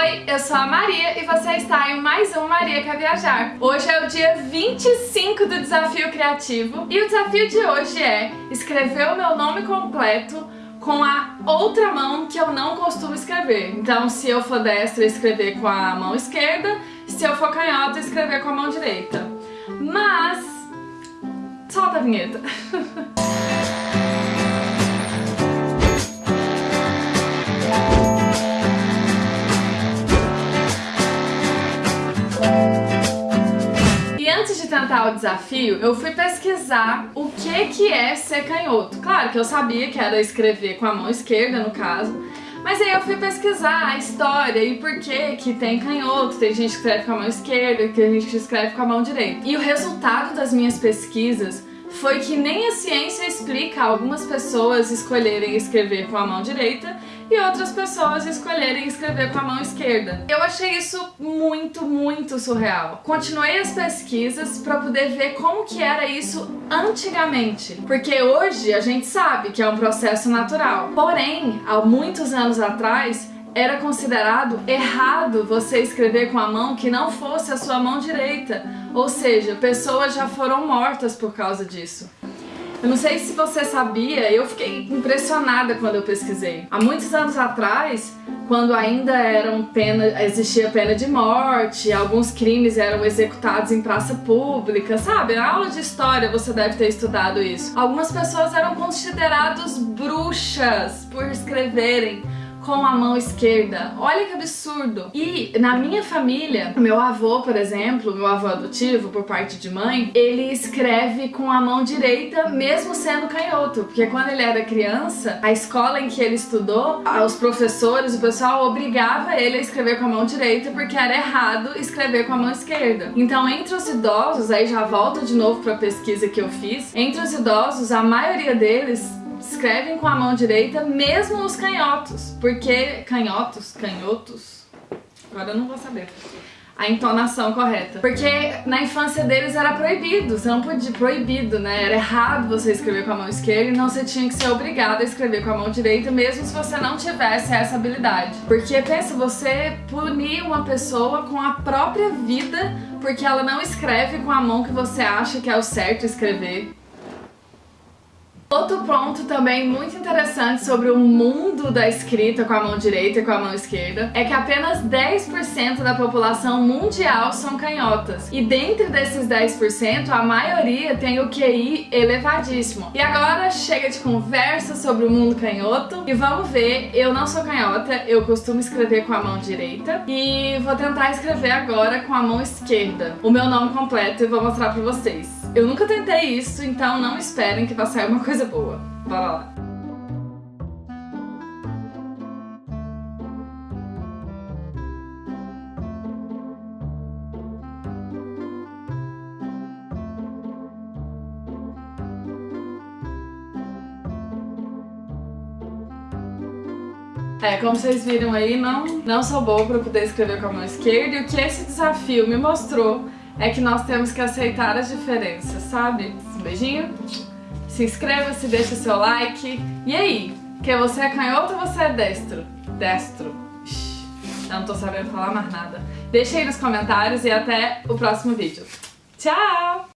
Oi, eu sou a Maria e você está em mais um Maria Quer Viajar. Hoje é o dia 25 do Desafio Criativo e o desafio de hoje é escrever o meu nome completo com a outra mão que eu não costumo escrever. Então, se eu for destro, escrever com a mão esquerda, se eu for canhota, escrever com a mão direita. Mas... solta a vinheta. o desafio, eu fui pesquisar o que, que é ser canhoto. Claro que eu sabia que era escrever com a mão esquerda, no caso, mas aí eu fui pesquisar a história e por que que tem canhoto, tem gente que escreve com a mão esquerda, tem gente que escreve com a mão direita. E o resultado das minhas pesquisas foi que nem a ciência explica algumas pessoas escolherem escrever com a mão direita e outras pessoas escolherem escrever com a mão esquerda. Eu achei isso muito, muito surreal. Continuei as pesquisas para poder ver como que era isso antigamente, porque hoje a gente sabe que é um processo natural. Porém, há muitos anos atrás, era considerado errado você escrever com a mão que não fosse a sua mão direita, ou seja, pessoas já foram mortas por causa disso. Eu não sei se você sabia, eu fiquei impressionada quando eu pesquisei. Há muitos anos atrás, quando ainda eram pena, existia pena de morte, alguns crimes eram executados em praça pública, sabe? Na aula de história você deve ter estudado isso. Algumas pessoas eram consideradas bruxas por escreverem com a mão esquerda. Olha que absurdo! E na minha família, meu avô, por exemplo, meu avô adotivo, por parte de mãe, ele escreve com a mão direita, mesmo sendo canhoto, porque quando ele era criança, a escola em que ele estudou, os professores, o pessoal obrigava ele a escrever com a mão direita porque era errado escrever com a mão esquerda. Então, entre os idosos, aí já volto de novo para a pesquisa que eu fiz, entre os idosos, a maioria deles escrevem com a mão direita, mesmo os canhotos, porque canhotos, canhotos, agora eu não vou saber a entonação correta. Porque na infância deles era proibido, você não podia, proibido, né? Era errado você escrever com a mão esquerda, então você tinha que ser obrigado a escrever com a mão direita, mesmo se você não tivesse essa habilidade. Porque pensa, você punir uma pessoa com a própria vida porque ela não escreve com a mão que você acha que é o certo escrever. Outro ponto também muito interessante sobre o mundo da escrita com a mão direita e com a mão esquerda é que apenas 10% da população mundial são canhotas. E dentro desses 10%, a maioria tem o QI elevadíssimo. E agora chega de conversa sobre o mundo canhoto e vamos ver, eu não sou canhota, eu costumo escrever com a mão direita e vou tentar escrever agora com a mão esquerda o meu nome completo e vou mostrar pra vocês. Eu nunca tentei isso, então não esperem que vai sair uma coisa boa. Bora lá. É, como vocês viram aí, não, não sou boa para poder escrever com a mão esquerda e o que esse desafio me mostrou é que nós temos que aceitar as diferenças, sabe? Um beijinho, se inscreva, se deixa seu like. E aí, que você é canhoto ou você é destro? Destro. Eu não tô sabendo falar mais nada. Deixa aí nos comentários e até o próximo vídeo. Tchau!